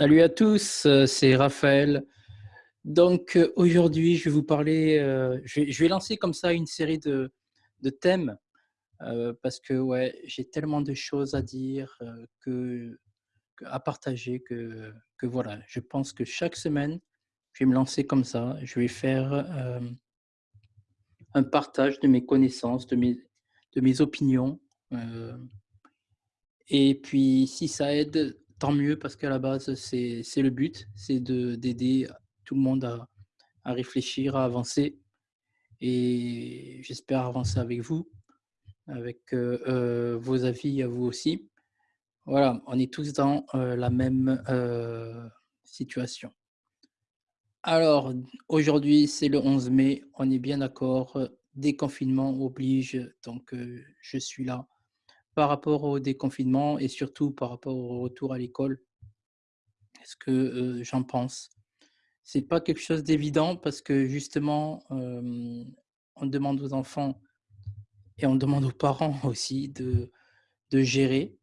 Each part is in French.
Salut à tous, euh, c'est Raphaël. Donc euh, aujourd'hui, je vais vous parler, euh, je, vais, lancer comme ça une série de, de thèmes parce que ouais, j'ai tellement de choses à dire, que, que- à partager que, que voilà, je pense que chaque semaine, je vais me lancer comme ça. Je vais faire un partage de mes connaissances, de mes, de mes opinions. Et puis, si ça aide, tant mieux, parce qu'à la base, c'est le but, c'est de d'aider tout le monde à réfléchir, à avancer et j'espère avancer avec vous, avec, heu heu, vos avis à vous aussi. Voilà, on est tous dans, heu, la même, situation. Alors, aujourd'hui, c'est le 11 mai, on est bien d'accord, déconfinement oblige, donc je suis là par rapport au déconfinement et surtout par rapport au retour à l'école? Qu'est-ce que, j'en pense? C'est pas quelque chose d'évident parce que justement, on demande aux enfants et on demande aux parents aussi de de gérer,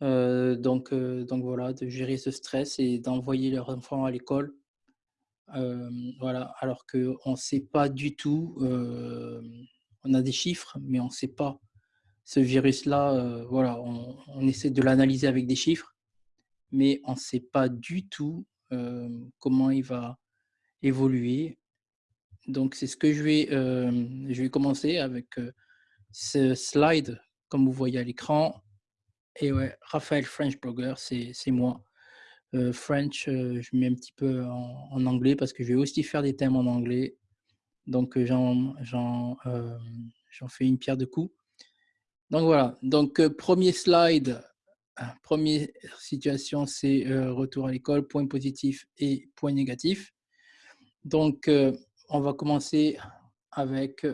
donc donc voilà, de gérer ce stress et d'envoyer leurs enfants à l'école, voilà. Alors qu'on ne sait pas du tout, on a des chiffres, mais on ne sait pas. Ce virus-là, heu, voilà, on essaie de l'analyser avec des chiffres, mais on ne sait pas du tout, hem, comment il va évoluer Donc c'est ce que je vais, hem, je vais commencer avec, ce slide comme vous voyez à l'écran et ouais, Raphaël French Blogger, c'est moi. French, je mets un petit peu en anglais parce que je vais aussi faire des thèmes en anglais. Donc j'en fais une pierre deux coups. Donc voilà, donc heu, 1 slide, ah, 1 situation, c'est, heu, retour à l'école, point positif et point négatif. Donc heu, on va commencer avec,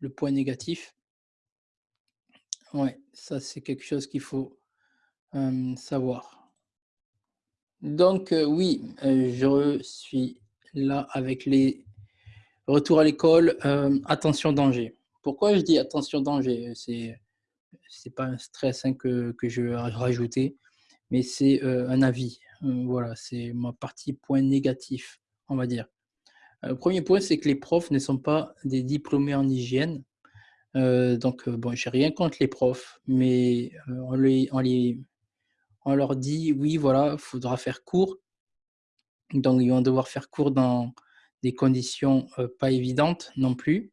le point négatif. Ouais, ça c'est quelque chose qu'il faut, savoir. Donc oui, je suis là avec les retours à l'école, attention danger. Pourquoi je dis attention danger? C'est pas un stress, hein, que que je vais rajouter, mais c'est, heu, un avis. Heu, voilà, c'est ma partie point négatif, on va dire. Heu, 1 point, c'est que les profs ne sont pas des diplômés en hygiène. Donc bon, j'ai rien contre les profs, mais on les on les on leur dit: «Oui, voilà, faudra faire court». Donc ils vont devoir faire court dans des conditions, pas évidentes non plus.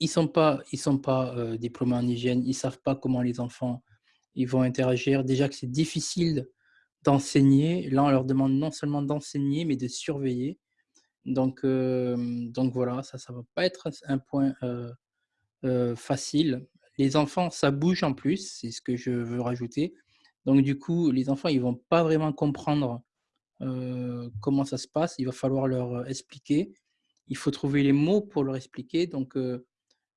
Ils sont pas ils sont pas, heu, diplômés en hygiène, ils savent pas comment les enfants, ils vont interagir. Déjà que c'est difficile d'enseigner, là on leur demande non seulement d'enseigner, mais de surveiller. Donc hem, donc voilà, ça, ça va pas être un point, heu, facile. Les enfants, ça bouge en plus, c'est ce que je veux rajouter. Donc du coup, les enfants, ils vont pas vraiment comprendre, comment ça se passe. Il va falloir leur, expliquer. Il faut trouver les mots pour leur expliquer. Donc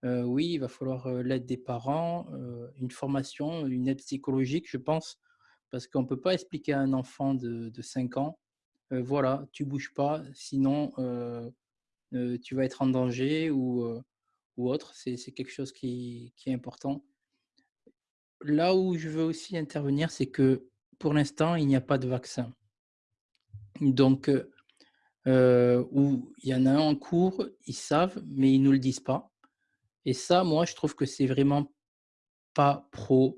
oui, il va falloir, l'aide des parents, une formation, une aide psychologique, je pense. Parce qu'on peut pas expliquer à un enfant de de 5 ans, «Voilà, tu bouges pas, sinon, tu vas être en danger» ou autre. C'est quelque chose qui est important. Là où je veux aussi intervenir, c'est que pour l'instant, il n'y a pas de vaccin. Donc il y en a un en cours, ils savent, mais ils nous le disent pas et ça, moi, je trouve que c'est vraiment pas pro,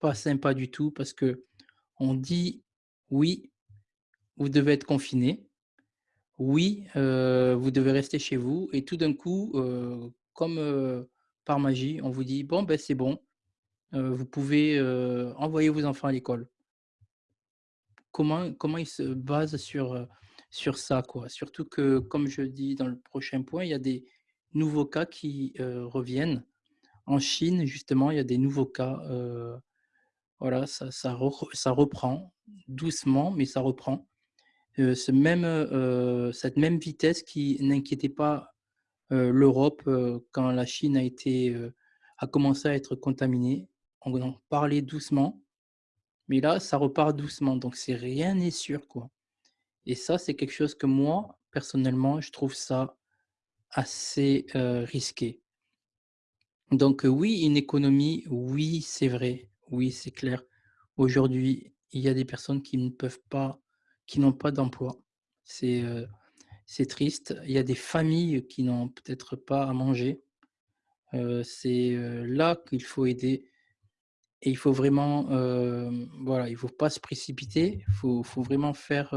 pas sympa du tout parce qu'on dit: «Oui, vous devez être confinés. Oui, heu, vous devez rester chez vous» et tout d'un coup, heu, comme, heu, par magie, on vous dit: «Bon, ben, c'est bon, vous pouvez, envoyer vos enfants à l'école. Comment comment ils se basent sur ça, quoi? Surtout que, comme je dis dans le prochain point, il y a des nouveaux cas qui, heu, reviennent. En Chine, justement, il y a des nouveaux cas, heu, voilà, ça ça re ça reprend doucement, mais ça reprend. Heu, ce même, cette même vitesse qui n'inquiétait pas, l'Europe, quand la Chine a été, a commencé à être contaminée. On en parlait doucement Mais là, ça repart doucement, donc rien n'est sûr, quoi et ça, c'est quelque chose que moi, personnellement, je trouve ça assez, risqué. Donc oui, une économie, oui, c'est vrai, oui, c'est clair. Aujourd'hui, il y a des personnes qui ne peuvent pas qui n'ont pas d'emploi. C'est, c'est triste. Il y a des familles qui n'ont peut-être pas à manger. C'est, là qu'il faut aider et il faut vraiment, voilà, il faut pas se précipiter. Il faut faut vraiment faire,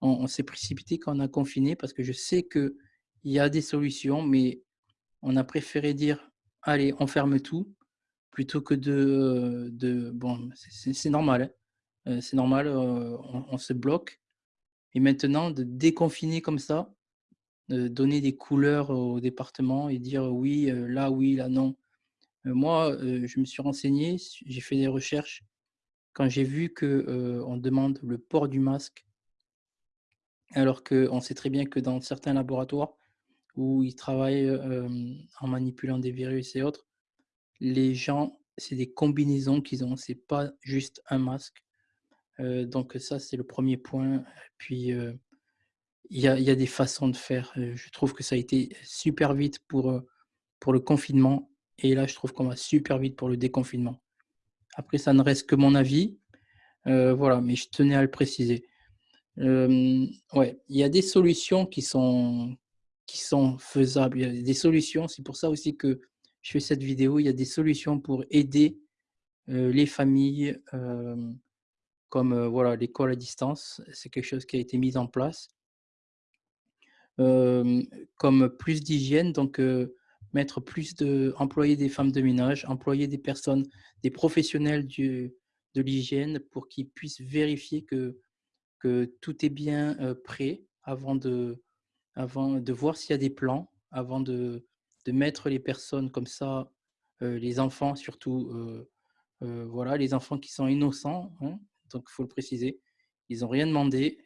on s'est précipité quand on a confiné parce que je sais qu'il y a des solutions, mais on a préféré dire: «Allez, on ferme tout», plutôt que de, heu, de bon, c'est c'est c'est normal, hein, normal, heu, on se bloque et maintenant de déconfiner comme ça, heu, donner des couleurs au département et dire: «Oui, là oui, là non». Moi, je me suis renseigné, j'ai fait des recherches. Quand j'ai vu que, heu, on demande le port du masque alors qu'on sait très bien que dans certains laboratoires où ils travaillent, heu, hem, en manipulant des virus et autres, les gens, c'est des combinaisons qu'ils ont, c'est pas juste un masque. Heu, donc ça, c'est le 1er point. Puis, heu, il y a y a des façons de faire. Je trouve que ça a été super vite pour, pour le confinement et là, je trouve qu'on va super vite pour le déconfinement. Après ça ne reste que mon avis, voilà, mais je tenais à le préciser. Ouais, il y a des solutions qui sont qui sont faisables. Il des solutions, c'est pour ça aussi que je fais cette vidéo. Il y a des solutions pour aider, heu, les familles, hem, comme, heu, voilà, l'école à distance. C'est quelque chose qui a été mis en place. Comme plus d'hygiène, donc mettre plus de employer des femmes de ménage, employer des personnes, des professionnels de l'hygiène pour qu'ils puissent vérifier que que tout est bien, prêt avant de avant de voir s'il y a des plans, avant de de mettre les personnes comme ça, heu, les enfants surtout, heu heu, voilà, les enfants qui sont innocents, hein, donc il faut le préciser. Ils ont rien demandé,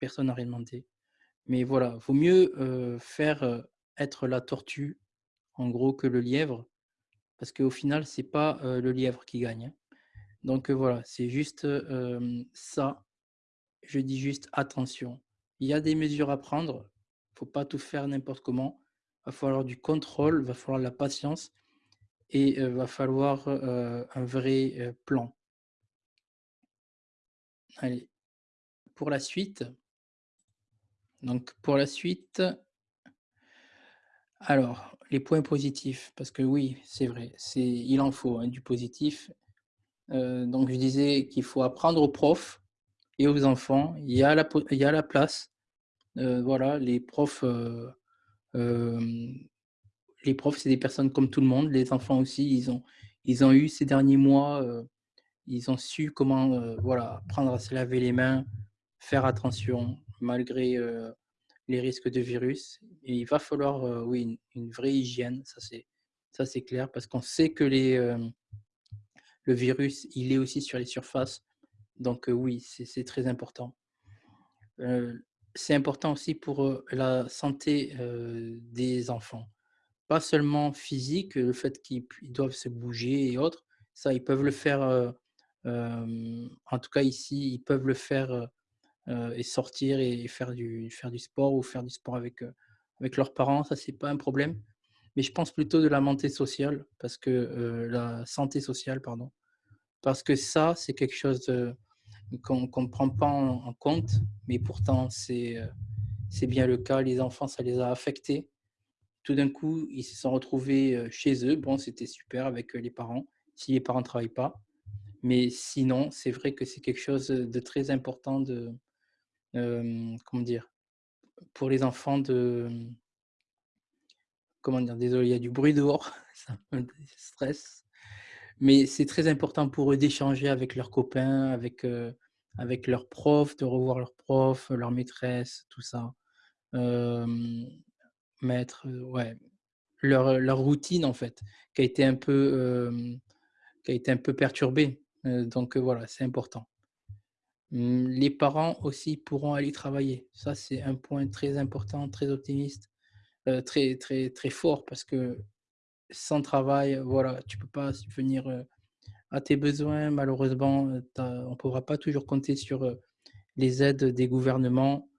personne n'a rien demandé. Mais voilà, vaut mieux, faire, être la tortue, en gros, que le lièvre, parce qu'au final, c'est pas, heu, le lièvre qui gagne, hein. Donc voilà, c'est juste, ça. Je dis juste: «Attention». Il y a des mesures à prendre, il faut pas tout faire n'importe comment. Va falloir du contrôle, va falloir de la patience et heu, va falloir, heu, un vrai, heu, plan. Allez, pour la suite donc pour la suite alors, les points positifs, parce que oui, c'est vrai, il en faut, hein, du positif. Donc je disais qu'il faut apprendre aux profs et aux enfants. Il y a la place. Heu, voilà, les profs, heu, hem, les profs, c'est des personnes comme tout le monde. Les enfants aussi, ils ont eu ces derniers mois, ils ont su comment, voilà, apprendre à se laver les mains, faire attention malgré, les risques de virus il va falloir, oui, une vraie hygiène, ça c'est clair parce qu'on sait que les, le virus, il est aussi sur les surfaces, donc oui, c'est très important. C'est important aussi pour, la santé, des enfants. Pas seulement physique, le fait qu'ils doivent se bouger et autres, ça ils peuvent le faire, en tout cas ici, ils peuvent le faire, et sortir et faire du faire du sport ou faire du sport avec, avec leurs parents, ça c'est pas un problème. Mais je pense plutôt de la santé sociale parce que, la santé sociale, pardon, parce que ça, c'est quelque chose, heu, qu'on ne prend pas en compte, mais pourtant c'est, heu, c'est bien le cas. Les enfants, ça les a affectés. Tout d'un coup, ils se sont retrouvés, heu, chez eux. Bon, c'était super avec, heu, les parents, si les parents travaillent pas. Mais sinon, c'est vrai que c'est quelque chose, de très important de, comment dire? Pour les enfants de, comment dire? Désolé, il y a du bruit dehors, ça me stresse. Mais c'est très important pour eux d'échanger avec leurs copains, avec, heu, avec leurs profs, de revoir leurs profs, leurs maîtresses, tout ça. Heu, ouais, leur, heu, leur routine en fait, qui a été un peu, qui a été un peu perturbée, heu, donc voilà, c'est important. Les parents aussi pourront aller travailler. Ça, c'est un point très important, très optimiste, très très très fort parce que sans travail, voilà, tu peux pas subvenir, heu, à tes besoins. Malheureusement, as on pourra pas toujours compter sur, les aides des gouvernements.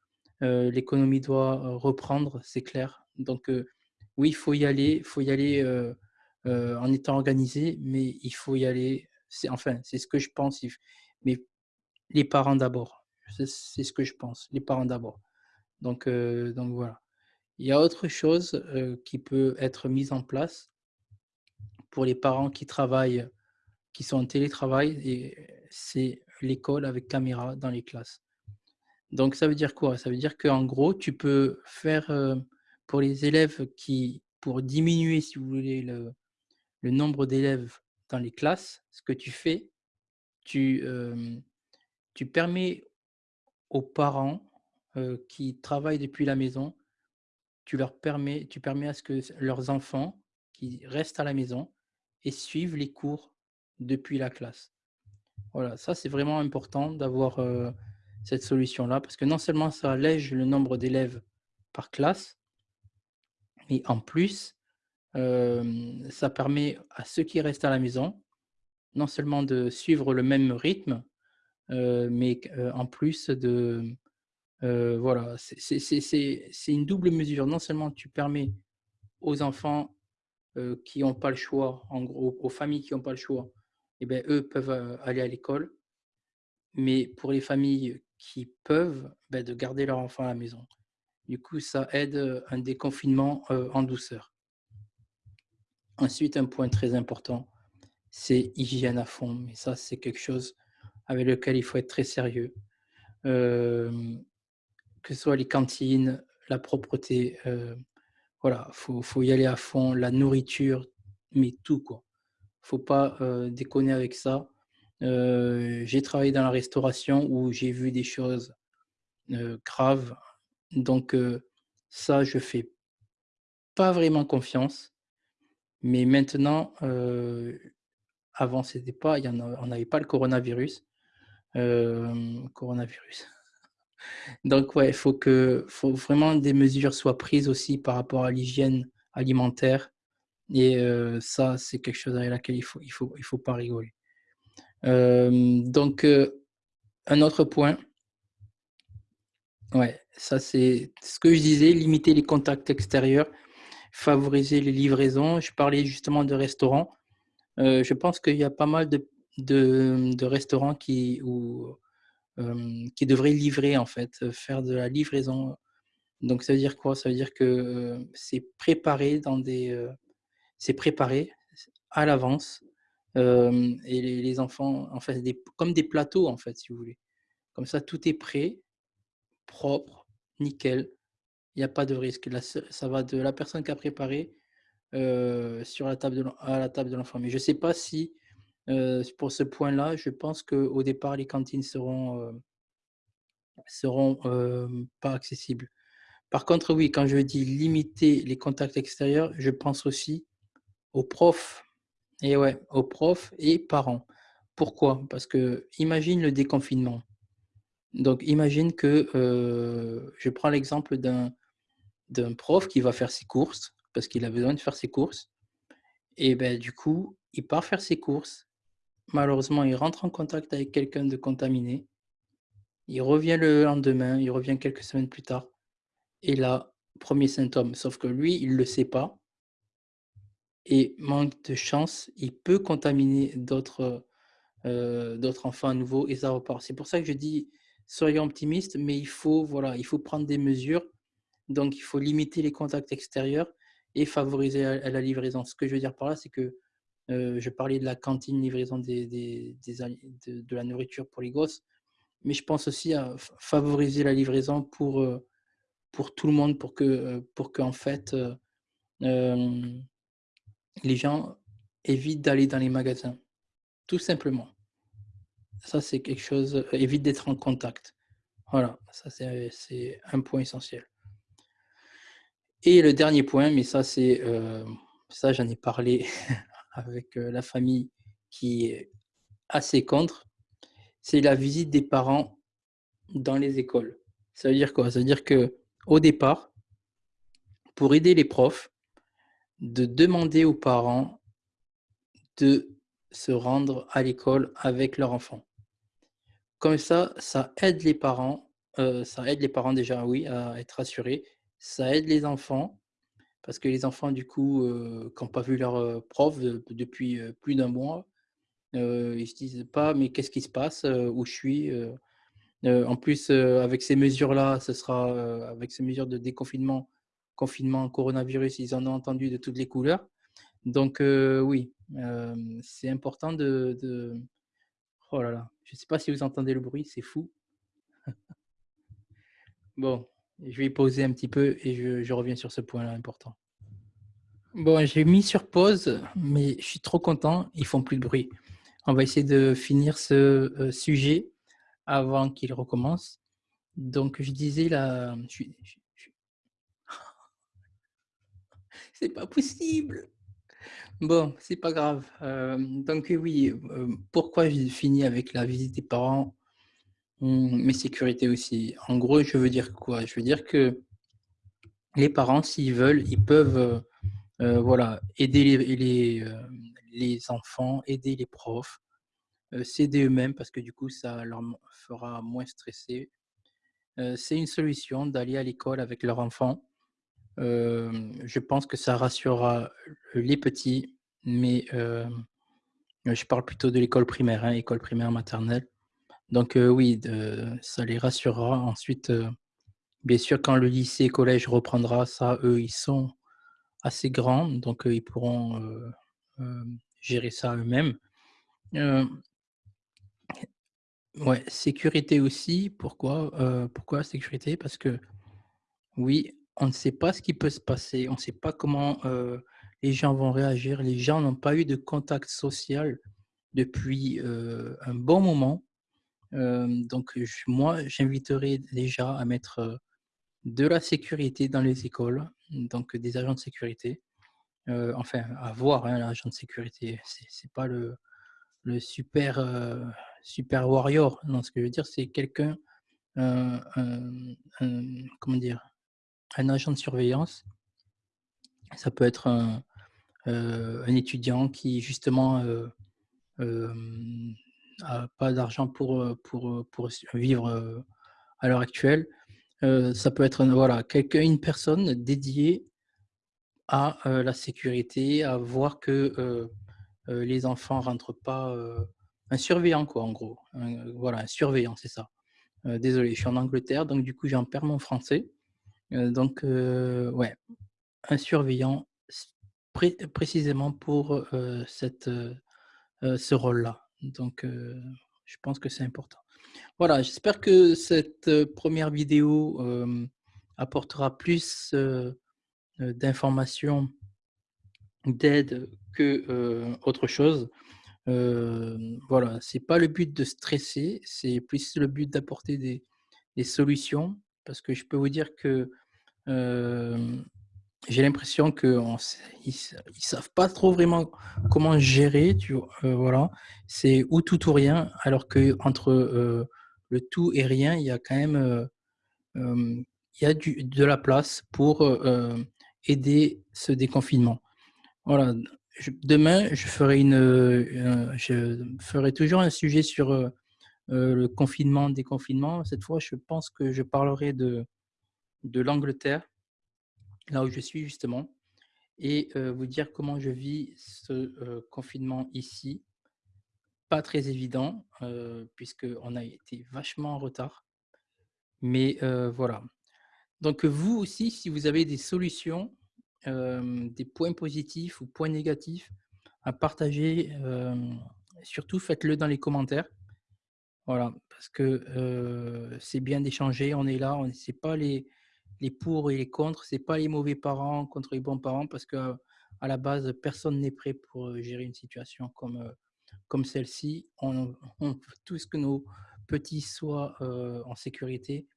L'économie doit, reprendre, c'est clair. Donc oui, il faut y aller, il faut y aller, en étant organisé, mais il faut y aller. Enfin, c'est ce que je pense, mais les parents d'abord. C'est ce que je pense, les parents d'abord. Donc voilà. Il y a autre chose, qui peut être mise en place pour les parents qui travaillent, qui sont en télétravail c'est l'école avec caméra dans les classes. Donc ça veut dire quoi? Ça veut dire qu'en gros, tu peux faire, heu, pour les élèves qui pour diminuer, si vous voulez, le nombre d'élèves dans les classes, ce que tu fais, tu, tu permets aux parents, heu, qui travaillent depuis la maison, tu leur permets tu permets à ce que leurs enfants qui restent à la maison et suivent les cours depuis la classe. Voilà, ça c'est vraiment important d'avoir, cette solution-là parce que non seulement ça allège le nombre d'élèves par classe mais en plus, ça permet à ceux qui restent à la maison, non seulement de suivre le même rythme, mais en plus de, voilà, c'est une double mesure. Non seulement tu permets aux enfants, heu, qui ont pas le choix, en gros, aux familles qui ont pas le choix et beh, eux peuvent, heu, aller à l'école mais pour les familles qui peuvent, bah, de garder leur enfant à la maison. Du coup, ça aide, heu, un déconfinement, en douceur. Ensuite, un point très important, c'est hygiène à fond, mais ça, c'est quelque chose avec lequel il faut être très sérieux. Que ce soit les cantines, la propreté, voilà, faut faut y aller à fond, la nourriture, mais tout, quoi. Faut pas, heu, déconner avec ça. Heu, j'ai travaillé dans la restauration où j'ai vu des choses, heu, graves, donc ça, je fais pas vraiment confiance, mais maintenant, avant c'était pas on n'avait pas le coronavirus, coronavirus. Donc ouais, il faut que faut vraiment des mesures soient prises aussi par rapport à l'hygiène alimentaire et heu, ça, c'est quelque chose avec laquelle il faut il faut il faut pas rigoler. Hem, donc heu, un autre point ouais, ça c'est ce que je disais, limiter les contacts extérieurs, favoriser les livraisons. Je parlais justement de restaurants, je pense qu'il y a pas mal de de, restaurants qui hem, qui devraient livrer en fait, heu, faire de la livraison. Donc ça veut dire quoi? Ça veut dire que, heu, c'est préparé dans des, c'est préparé à l'avance, et les enfants en fait comme des plateaux en fait, si vous voulez. Comme ça, tout est prêt, propre, nickel, il y a pas de risque. Ça va de la personne qui a préparé, sur la table à la table de l'enfant. Mais je sais pas si, heu, s pour ce point-là, je pense qu'au départ les cantines seront, heu seront, hem, pas accessibles. Par contre, oui, quand je dis limiter les contacts extérieurs, je pense aussi aux profs et ouais, aux profs et parents. Pourquoi? Parce qu'imagine le déconfinement. Donc imagine que, je prends l'exemple d'un prof qui va faire ses courses, parce qu'il a besoin de faire ses courses et beh, du coup, il part faire ses courses. Malheureusement, il rentre en contact avec quelqu'un de contaminé. Il revient le lendemain, il revient quelques semaines plus tard et là, 1er symptôme, sauf que lui, il le sait pas et manque de chance, il peut contaminer heu, d'autres enfants à nouveau et ça repart. C'est pour ça que je dis: «Soyons optimistes», mais il faut, voilà, il faut prendre des mesures. Donc il faut limiter les contacts extérieurs et favoriser la livraison. Ce que je veux dire par là, c'est que, heu, je parlais de la cantine, livraison des de la nourriture pour les gosses, mais je pense aussi à fa favoriser la livraison pour, heu, pour tout le monde, pour que, heu, pour qu'en fait, heu, hem, les gens évitent d'aller dans les magasins, tout simplement. Ça, c'est quelque chose, évite d'être en contact. Voilà, ça c'est un point essentiel. Et le dernier point, mais ça c'est, ça j'en ai parlé avec, heu, la famille qui est assez contre, c'est la visite des parents dans les écoles. Ça veut dire quoi? Ça veut dire qu'au départ pour aider les profs, de demander aux parents de se rendre à l'école avec leur enfant. Comme ça, ça aide les parents, heu, ça aide les parents déjà, oui, à être rassurés. Ça aide les enfants, parce que les enfants du coup, heu, qui ont pas vu leur, heu, prof de depuis, heu, plus d'1 mois ils se disent pas: «Mais qu'est-ce qui se passe? Où je suis?» en plus, avec ces mesures-là, ce sera, avec ces mesures de déconfinement, confinement, coronavirus, ils en ont entendu de toutes les couleurs. Donc oui, c'est important de de oh là là, je sais pas si vous entendez le bruit, c'est fou. Bon, je vais poser un petit peu et je reviens sur ce point-là important. Bon, j'ai mis sur pause, mais je suis trop content, ils font plus de bruit. On va essayer de finir ce, heu, sujet avant qu'il recommence. Donc je disais là, je je c'est pas possible! Bon, c'est pas grave. Hem, donc oui, hem, pourquoi j'ai fini avec la visite des parents? Mmh, mes sécurités aussi. En gros, je veux dire quoi? Je veux dire que les parents, s'ils veulent, ils peuvent, heu heu, voilà, aider les les, enfants, aider les profs, s'aider eux-mêmes parce que du coup, ça leur fera moins stresser. C'est une solution d'aller à l'école avec leur enfant. Je pense que ça rassurera les petits, mais je parle plutôt de l'école primaire, hein, école primaire, maternelle. Donc heu, oui, ça les rassurera. Ensuite, heu, bien sûr, quand le lycée, collège reprendra, ça, eux, ils sont assez grands, donc heu, ils pourront, gérer ça eux-mêmes. Sécurité aussi. Pourquoi? Pourquoi sécurité? Parce que oui, on ne sait pas ce qui peut se passer, on ne sait pas comment, les gens vont réagir. Les gens n'ont pas eu de contact social depuis, un bon moment. Donc moi, j'inviterais déjà à mettre, de la sécurité dans les écoles, donc des agents de sécurité. Enfin, à voir, hein, l'agent de sécurité, c'est pas le super, super warrior. Non, ce que je veux dire, c'est quelqu'un, un un un comment dire? Un agent de surveillance. Ça peut être un, un étudiant qui justement, a pas d'argent pour, pour, pour vivre, à l'heure actuelle. Ça peut être voilà, une personne dédiée à, la sécurité, à voir que, les enfants rentrent pas, un surveillant quoi, en gros. Un voilà, un surveillant, c'est ça. Désolé, je suis en Angleterre, donc du coup, j'en perds mon français. Donc ouais, un surveillant précisément pour, cette, ce rôle-là. Donc heu, je pense que c'est important. Voilà, j'espère que cette, heu, 1re vidéo, hem, apportera plus, d'informations d'aide que, autre chose. Voilà, c'est pas le but de stresser, c'est plus le but d'apporter des solutions. Parce que je peux vous dire que, j'ai l'impression qu'on s ils s ils savent pas trop vraiment comment gérer, heu, voilà. C'est ou tout ou rien, alors qu'entre, heu, le tout et rien, il y a quand même, heu, hem, il y a du de la place pour, heu, hem, aider ce déconfinement. Voilà, demain, je ferai une, je ferai toujours un sujet sur, le confinement, déconfinement. Cette fois, je pense que je parlerai de de l'Angleterre là où je suis justement et vous dire comment je vis ce, confinement ici. Pas très évident, puisqu'on a été vachement en retard. Mais voilà. Donc vous aussi, si vous avez des solutions, des points positifs ou points négatifs à partager, surtout faites-le dans les commentaires. Voilà, parce que, c'est bien d'échanger, on est là, on c'est pas les les pour et les contre, c'est pas les mauvais parents contre les bons parents parce qu'à la base, personne n'est prêt pour, heu, gérer une situation comme, heu, comme celle-ci. On on veut tous que nos petits soient, heu, en sécurité,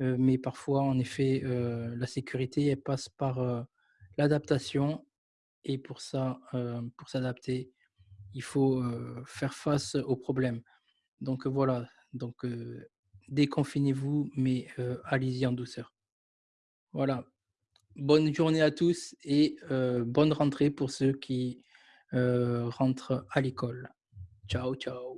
mais parfois, en effet, la sécurité, elle passe par, l'adaptation et pour ça, pour s'adapter, il faut, faire face aux problèmes. Donc voilà, donc déconfinez-vous, mais allez-y en douceur. Voilà. Bonne journée à tous et heu, bonne rentrée pour ceux qui, heu, rentrent à l'école. Ciao, ciao.